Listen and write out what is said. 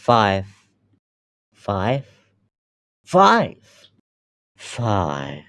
five, five, five, five.